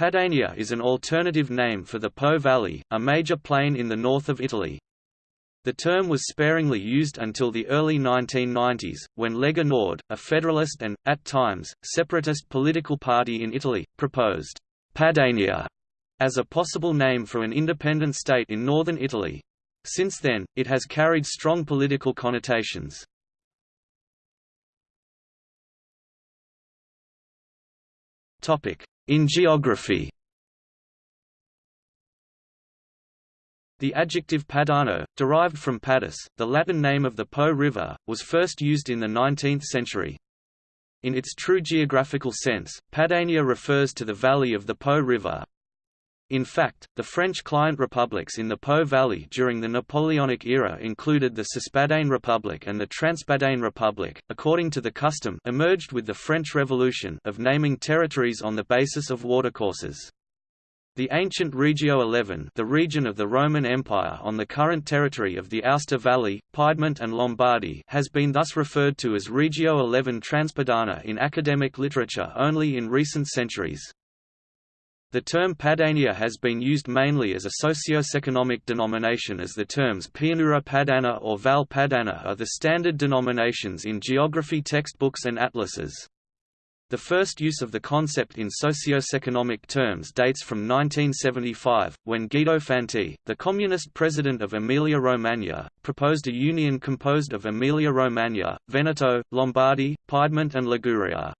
Padania is an alternative name for the Po Valley, a major plain in the north of Italy. The term was sparingly used until the early 1990s, when Lega Nord, a federalist and, at times, separatist political party in Italy, proposed Padania as a possible name for an independent state in northern Italy. Since then, it has carried strong political connotations. In geography The adjective padano, derived from Padus, the Latin name of the Po River, was first used in the 19th century. In its true geographical sense, Padania refers to the valley of the Po River. In fact, the French client republics in the Po Valley during the Napoleonic era included the Cispadane Republic and the Transpadane Republic, according to the custom emerged with the French Revolution of naming territories on the basis of watercourses. The ancient Regio XI the region of the Roman Empire on the current territory of the Aosta Valley, Piedmont and Lombardy has been thus referred to as Regio XI Transpadana in academic literature only in recent centuries. The term Padania has been used mainly as a socio-economic denomination as the terms Pianura Padana or Val Padana are the standard denominations in geography textbooks and atlases. The first use of the concept in socio-economic terms dates from 1975, when Guido Fanti, the communist president of Emilia-Romagna, proposed a union composed of Emilia-Romagna, Veneto, Lombardy, Piedmont and Liguria.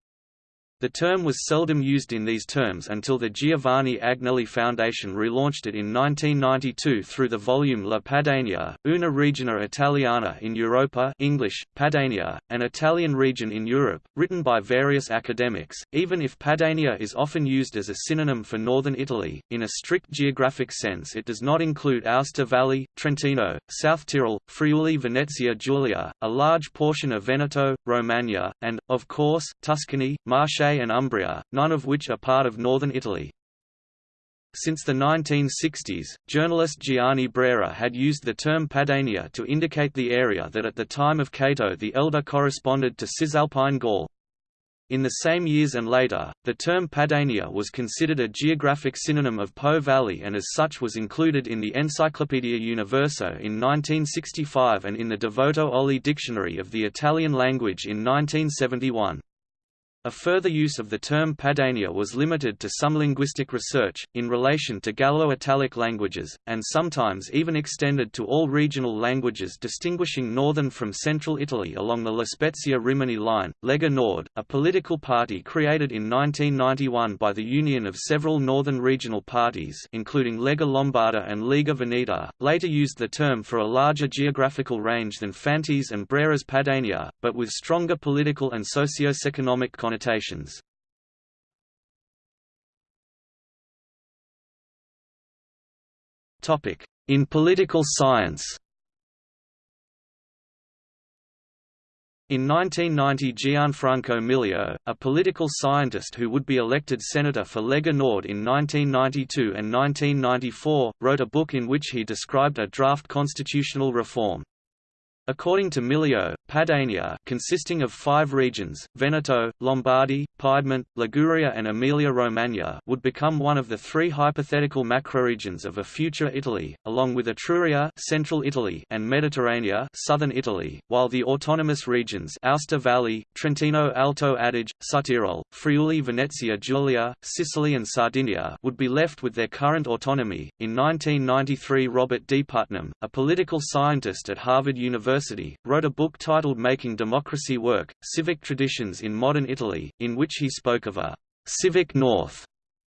The term was seldom used in these terms until the Giovanni Agnelli Foundation relaunched it in 1992 through the volume La Padania, una regione italiana in Europa English, Padania, an Italian region in Europe, written by various academics. Even if Padania is often used as a synonym for northern Italy, in a strict geographic sense it does not include Aosta Valley, Trentino, South Tyrol, Friuli Venezia Giulia, a large portion of Veneto, Romagna, and, of course, Tuscany, Marche and Umbria, none of which are part of northern Italy. Since the 1960s, journalist Gianni Brera had used the term Padania to indicate the area that at the time of Cato the Elder corresponded to Cisalpine Gaul. In the same years and later, the term Padania was considered a geographic synonym of Po Valley and as such was included in the Encyclopaedia Universo in 1965 and in the Devoto Oli Dictionary of the Italian language in 1971. A further use of the term Padania was limited to some linguistic research, in relation to Gallo-Italic languages, and sometimes even extended to all regional languages distinguishing northern from central Italy along the La Spezia-Rimini line. Lega Nord, a political party created in 1991 by the union of several northern regional parties including Lega Lombarda and Lega Veneta, later used the term for a larger geographical range than Fanti's and Brera's Padania, but with stronger political and socio-economic connotations. In political science In 1990 Gianfranco Miglio, a political scientist who would be elected senator for Lega Nord in 1992 and 1994, wrote a book in which he described a draft constitutional reform. According to Miglio, Padania consisting of five regions, Veneto, Lombardy, Piedmont, Liguria and Emilia-Romagna would become one of the three hypothetical macroregions of a future Italy, along with Etruria central Italy and Mediterranea southern Italy, while the autonomous regions Aosta Valley, Trentino Alto Adige, Südtirol, Friuli Venezia Giulia, Sicily and Sardinia would be left with their current autonomy. In 1993 Robert D. Putnam, a political scientist at Harvard University, wrote a book titled Making Democracy Work, Civic Traditions in Modern Italy, in which he spoke of a «civic north»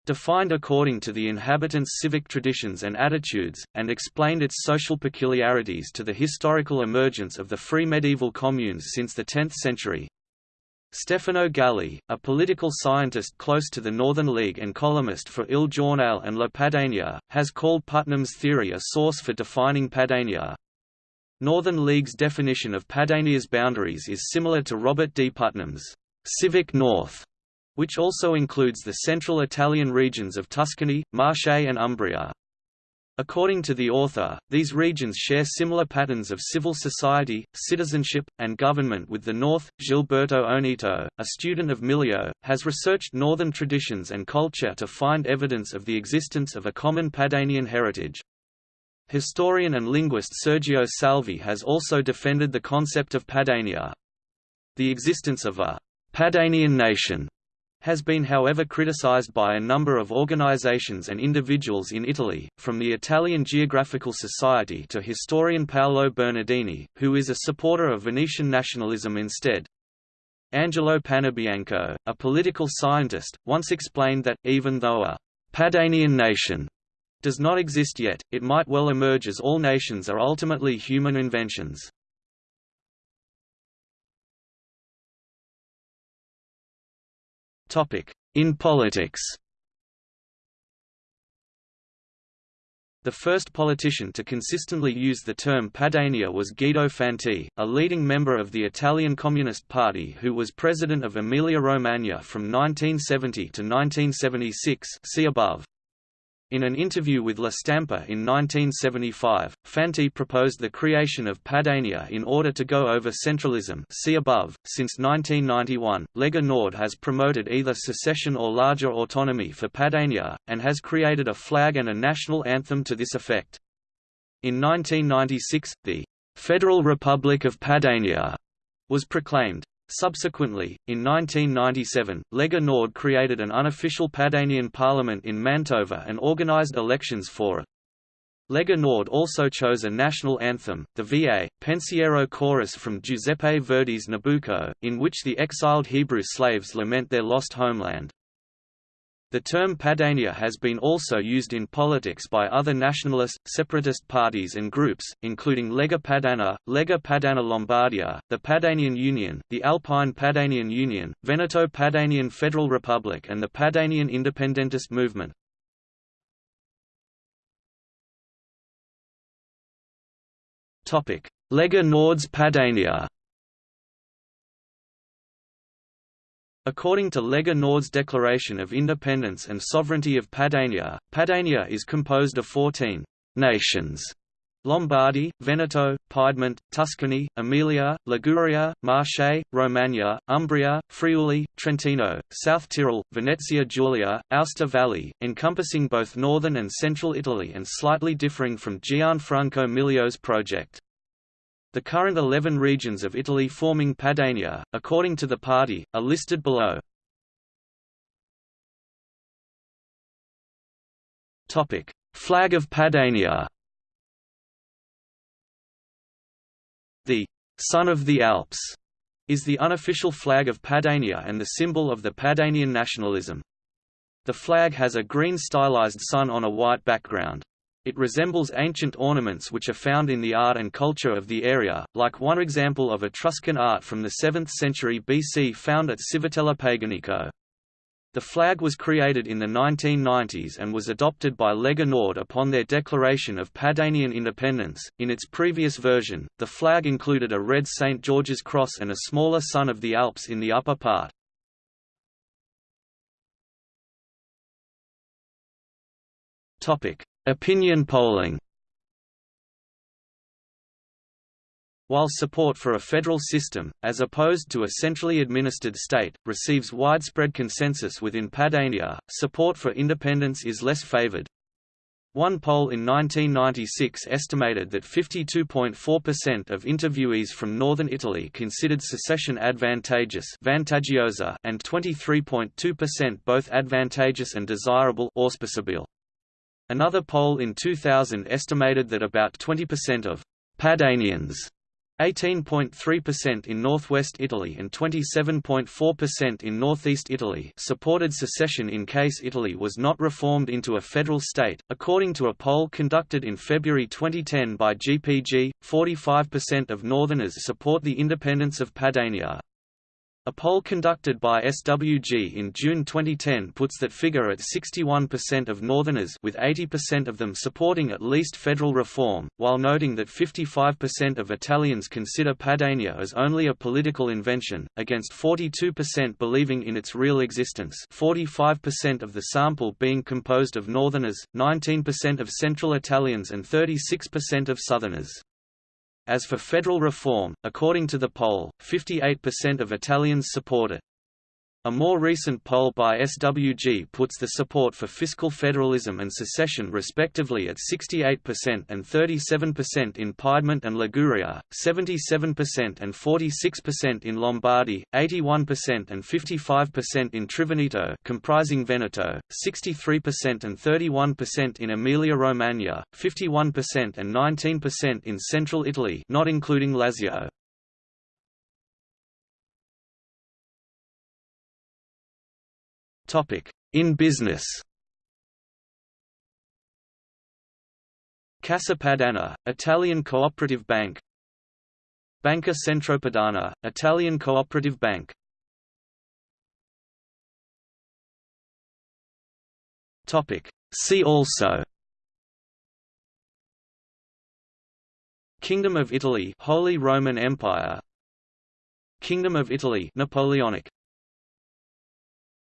defined according to the inhabitants' civic traditions and attitudes, and explained its social peculiarities to the historical emergence of the free medieval communes since the 10th century. Stefano Galli, a political scientist close to the Northern League and columnist for Il Giornale and La Padania, has called Putnam's theory a source for defining Padania. Northern League's definition of Padania's boundaries is similar to Robert D. Putnam's civic north, which also includes the central Italian regions of Tuscany, Marche and Umbria. According to the author, these regions share similar patterns of civil society, citizenship, and government with the North. Gilberto Oneto, a student of Miglio, has researched northern traditions and culture to find evidence of the existence of a common Padanian heritage. Historian and linguist Sergio Salvi has also defended the concept of Padania. The existence of a Padanian nation has been however criticized by a number of organizations and individuals in Italy, from the Italian Geographical Society to historian Paolo Bernardini, who is a supporter of Venetian nationalism instead. Angelo Panebianco, a political scientist, once explained that, even though a Padanian nation does not exist yet, it might well emerge as all nations are ultimately human inventions. In politics The first politician to consistently use the term Padania was Guido Fanti, a leading member of the Italian Communist Party who was president of Emilia-Romagna from 1970 to 1976 see above. In an interview with La Stampa in 1975, Fanti proposed the creation of Padania in order to go over centralism see above. .Since 1991, Lega Nord has promoted either secession or larger autonomy for Padania, and has created a flag and a national anthem to this effect. In 1996, the «Federal Republic of Padania» was proclaimed. Subsequently, in 1997, Lega Nord created an unofficial Padanian parliament in Mantova and organized elections for it. Lega Nord also chose a national anthem, the VA, Pensiero Chorus from Giuseppe Verdi's Nabucco, in which the exiled Hebrew slaves lament their lost homeland. The term Padania has been also used in politics by other nationalist, separatist parties and groups, including Lega Padana, Lega Padana Lombardia, the Padanian Union, the Alpine Padanian Union, Veneto Padanian Federal Republic and the Padanian Independentist Movement. Lega Nord's Padania According to Lega Nord's Declaration of Independence and Sovereignty of Padania, Padania is composed of 14 nations Lombardy, Veneto, Piedmont, Tuscany, Emilia, Liguria, Marche, Romagna, Umbria, Friuli, Trentino, South Tyrol, Venezia Giulia, Aosta Valley, encompassing both northern and central Italy and slightly differing from Gianfranco Miglio's project. The current 11 regions of Italy forming Padania, according to the party, are listed below. Topic: Flag of Padania The «Sun of the Alps» is the unofficial flag of Padania and the symbol of the Padanian nationalism. The flag has a green stylized sun on a white background. It resembles ancient ornaments which are found in the art and culture of the area, like one example of Etruscan art from the 7th century BC found at Civitella Paganico. The flag was created in the 1990s and was adopted by Lega Nord upon their declaration of Padanian independence. In its previous version, the flag included a red St. George's cross and a smaller Sun of the Alps in the upper part. Topic: Opinion polling While support for a federal system, as opposed to a centrally administered state, receives widespread consensus within Padania, support for independence is less favored. One poll in 1996 estimated that 52.4% of interviewees from northern Italy considered secession advantageous and 23.2% both advantageous and desirable auspicable. Another poll in 2000 estimated that about 20% of Padanians 18.3% in northwest Italy and 27.4% in northeast Italy supported secession in case Italy was not reformed into a federal state. According to a poll conducted in February 2010 by GPG, 45% of northerners support the independence of Padania. A poll conducted by SWG in June 2010 puts that figure at 61% of Northerners with 80% of them supporting at least federal reform, while noting that 55% of Italians consider Padania as only a political invention, against 42% believing in its real existence 45% of the sample being composed of Northerners, 19% of Central Italians and 36% of Southerners. As for federal reform, according to the poll, 58% of Italians support it. A more recent poll by SWG puts the support for fiscal federalism and secession respectively at 68% and 37% in Piedmont and Liguria, 77% and 46% in Lombardy, 81% and 55% in Triveneto comprising Veneto, 63% and 31% in Emilia-Romagna, 51% and 19% in central Italy not including Lazio. In business. Cassa Padana, Italian cooperative bank. Banca Centropadana, Italian cooperative bank. See also. Kingdom of Italy Holy Roman Empire. Kingdom of Italy Napoleonic